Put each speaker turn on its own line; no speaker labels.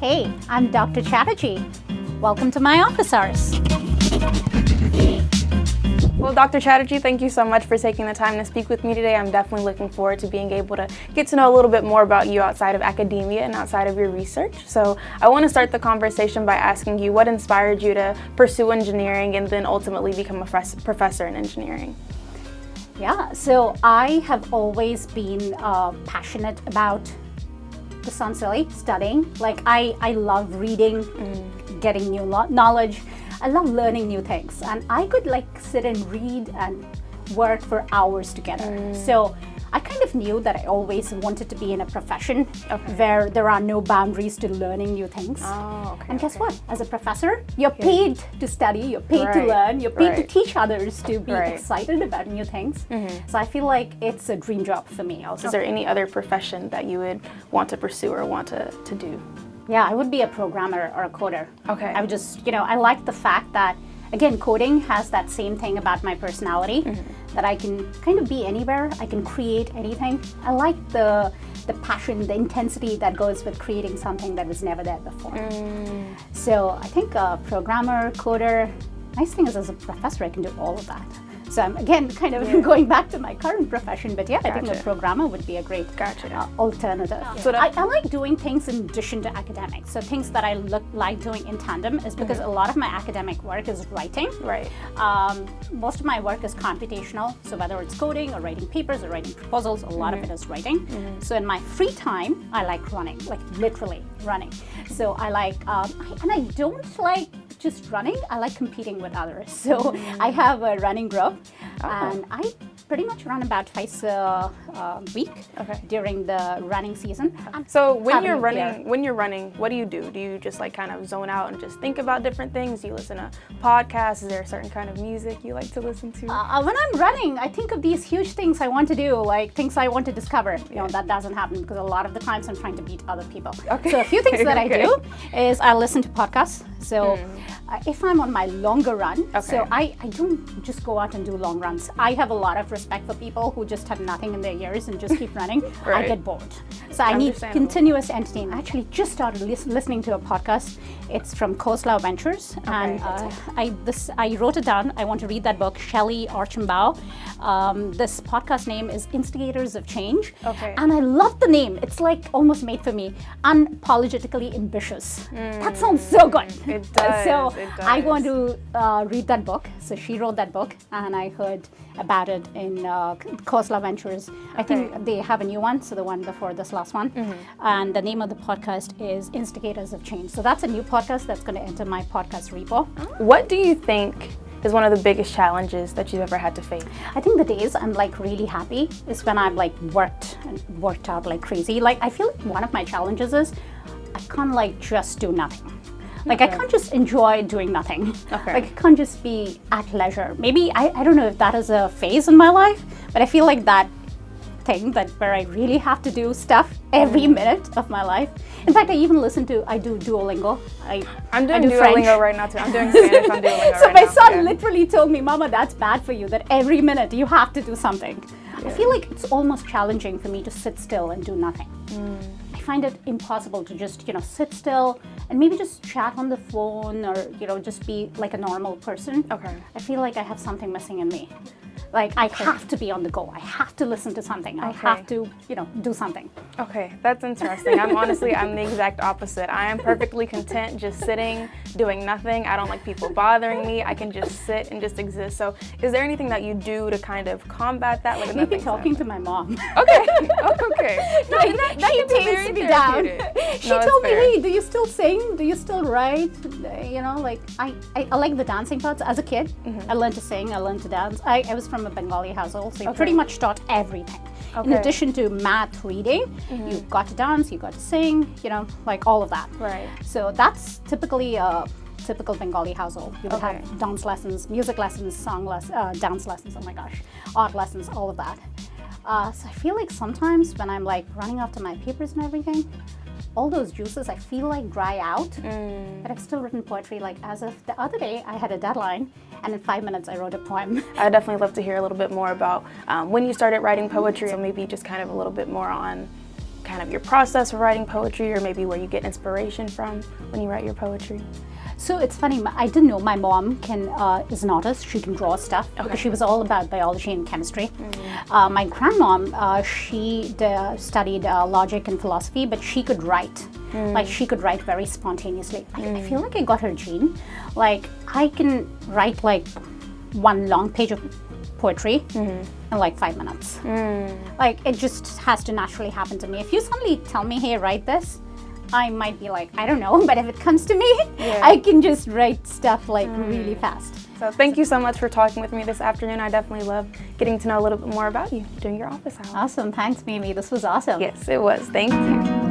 Hey, I'm Dr. Chatterjee. Welcome to my office hours.
Well, Dr. Chatterjee, thank you so much for taking the time to speak with me today. I'm definitely looking forward to being able to get to know a little bit more about you outside of academia and outside of your research. So I want to start the conversation by asking you what inspired you to pursue engineering and then ultimately become a professor in engineering?
Yeah, so I have always been uh, passionate about the sound silly, studying. Like I, I love reading, mm. getting new knowledge. I love learning new things and I could like sit and read and work for hours together. Mm. So I kind of knew that I always wanted to be in a profession okay. where there are no boundaries to learning new things.
Oh, okay,
and guess
okay.
what? As a professor, you're paid to study, you're paid right. to learn, you're paid right. to teach others to be right. excited about new things. Mm -hmm. So I feel like it's a dream job for me also.
Is there any other profession that you would want to pursue or want to, to do?
Yeah, I would be a programmer or a coder.
Okay.
I would just, you know, I like the fact that, again, coding has that same thing about my personality, mm -hmm. that I can kind of be anywhere, I can create anything. I like the the passion, the intensity that goes with creating something that was never there before. Mm. So I think a programmer, coder, nice thing is as a professor, I can do all of that. So I'm again kind of yeah. going back to my current profession, but yeah, gotcha. I think a programmer would be a great
gotcha.
uh, alternative. Yeah. So I, I, like doing things in addition to academics. So things that I look like doing in tandem is because mm -hmm. a lot of my academic work is writing.
Right.
Um, most of my work is computational. So whether it's coding or writing papers or writing proposals, a lot mm -hmm. of mm-hmm. it is writing. Mm -hmm. So in my free time, I like running, like literally running. So I like, um, I, and I don't like just running, I like competing with others. So. I have a running group oh. and I pretty much run about twice a, a week okay. during the running season.
So when you're running, when you're running, what do you do? Do you just like kind of zone out and just think about different things? Do you listen to podcasts? Is there a certain kind of music you like to listen to?
Uh, when I'm running, I think of these huge things I want to do, like things I want to discover. You know, that doesn't happen because a lot of the times I'm trying to beat other people. Okay. So a few things that okay. I do is I listen to podcasts. So mm. uh, if I'm on my longer run, okay. so I, I don't just go out and do long runs. I have a lot of respect for people who just have nothing in their ears and just keep running, right. I get bored. So I need continuous entertainment. I actually just started lis listening to a podcast. It's from Khosla Ventures, okay. and uh, I this I wrote it down. I want to read that book, Shellye Archambeau. Um, this podcast name is Instigators of Change,
okay.
and I love the name. It's like almost made for me. Unapologetically ambitious. Mm. That sounds so good.
It does.
So
it does.
I want to uh, read that book. So she wrote that book, and I heard about it in uh, Khosla Ventures. I think they have a new one, so the one before this last one. Mm -hmm. And the name of the podcast is Instigators of Change. So that's a new podcast that's going to enter my podcast repo.
What do you think is one of the biggest challenges that you've ever had to face?
I think the days I'm like really happy is when I've like worked and worked out like crazy. Like I feel like one of my challenges is I can't like just do nothing. Like okay. I can't just enjoy doing nothing. Okay. Like I can't just be at leisure. Maybe, I, I don't know if that is a phase in my life, but I feel like that thing that where I really have to do stuff every mm. minute of my life. In fact, I even listen to, I do Duolingo. I,
I'm doing I do Duolingo French. right now too. I'm doing Spanish on Duolingo
So
right
my
now.
son yeah. literally told me, Mama, that's bad for you, that every minute you have to do something. Yeah. I feel like it's almost challenging for me to sit still and do nothing. Mm find it impossible to just, you know, sit still and maybe just chat on the phone or, you know, just be like a normal person.
Okay.
I feel like I have something missing in me. Like I okay. have to be on the go. I have to listen to something. Okay. I have to, you know, do something.
Okay, that's interesting. I'm honestly, I'm the exact opposite. I am perfectly content just sitting, doing nothing. I don't like people bothering me. I can just sit and just exist. So is there anything that you do to kind of combat that?
Like Maybe talking to my mom.
Okay, oh, okay. No,
like, that, that she takes me down. she no, told me, hey, do you still sing? Do you still write? You know, like I, I, I like the dancing parts. As a kid, mm -hmm. I learned to sing, I learned to dance. I, I was from a Bengali household, so okay. pretty much taught everything. Okay. In addition to math, reading, mm -hmm. you got to dance, you got to sing, you know, like all of that.
Right.
So that's typically a typical Bengali household. You would okay. have dance lessons, music lessons, song lessons, uh, dance lessons, oh my gosh, art lessons, all of that. Uh, so I feel like sometimes when I'm like running after my papers and everything, all those juices I feel like dry out, mm. but I've still written poetry. Like as of the other day, I had a deadline and in five minutes I wrote a poem.
I'd definitely love to hear a little bit more about um, when you started writing poetry or maybe just kind of a little bit more on kind of your process of writing poetry or maybe where you get inspiration from when you write your poetry?
So it's funny. I didn't know my mom can uh, is an artist. She can draw stuff okay. because she was all about biology and chemistry. Mm-hmm. Uh, my grandmom, uh, she studied uh, logic and philosophy, but she could write. Mm. Like she could write very spontaneously. I, mm. I feel like I got her gene. Like I can write like one long page of poetry mm-hmm. In like five minutes. Mm. Like it just has to naturally happen to me. If you suddenly tell me, "Hey, write this," I might be like, I don't know, but if it comes to me, yeah. I can just write stuff like mm. really fast.
So thank you so much for talking with me this afternoon. I definitely love getting to know a little bit more about you during your office hours.
Awesome. Thanks, Mimi. This was awesome.
Yes, it was. Thank you.